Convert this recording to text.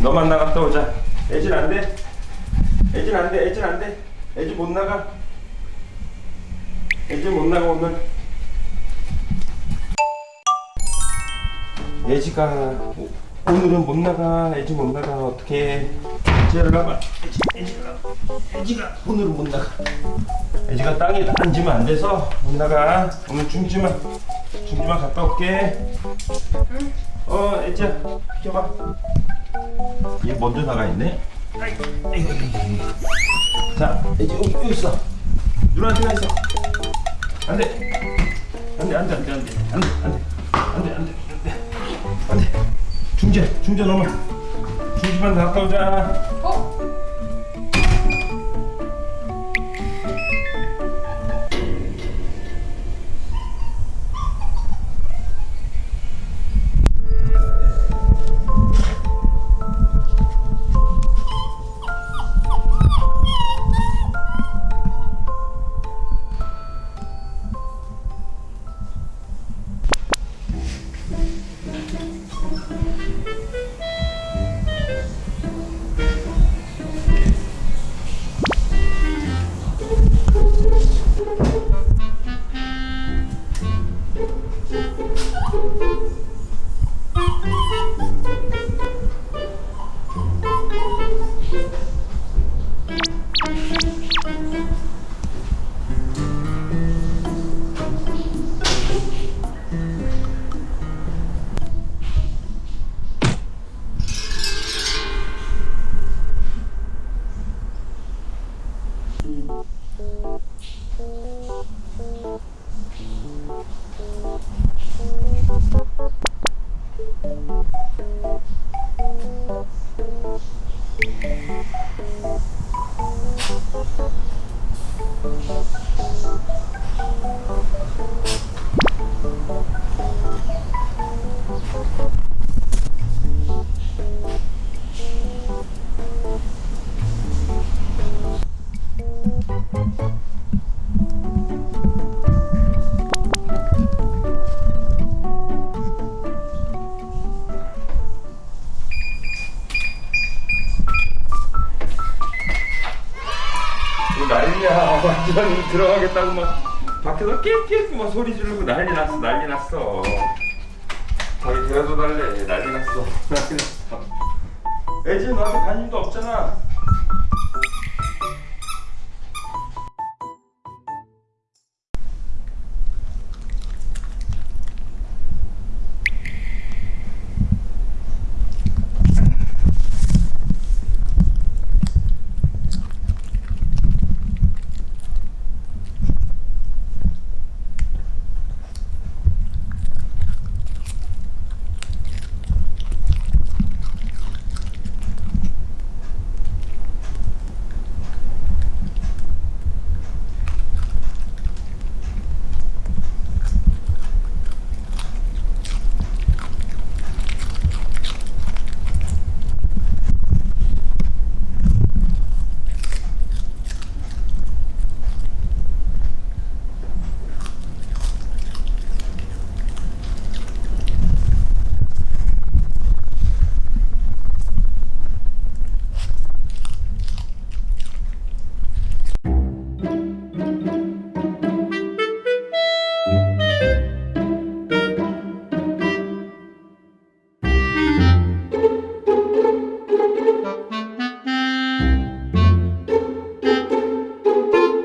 너만 나갔다 오자. 애진 안 돼. 애진 안 돼. 애진 안 돼. 애진 못 나가. 애진 못 나가 오늘. 애지가 오- 오늘은 못 나가. 애지 못 나가. 어떻게? 애지를 나가. 애지, 애지가 애지가 오늘은 못 나가. 애지가 땅에 앉으면 안 돼서 못 나가. 오늘 중지만 중지만 갔다 올게. 응? 어, 애지야, 비켜봐. 얘 먼저 나가 있네. 자, 이제 여기, 여기 있어. 누나한테가 있어. 안 돼. 안 돼, 안 돼, 안 돼, 안 돼. 안 돼, 안 돼. 안 돼, 안 돼. 안 돼. 안 돼. 중재, 중재 넘어. 중지만 갔다 오자. 난리야. 완전히 들어가겠다고 막 밖에서 깨깨 막 소리 지르고 난리 났어. 난리 났어. 자기 데려다 달래. 난리 났어. 난리 났어. 애지 너한테 관심도 없잖아.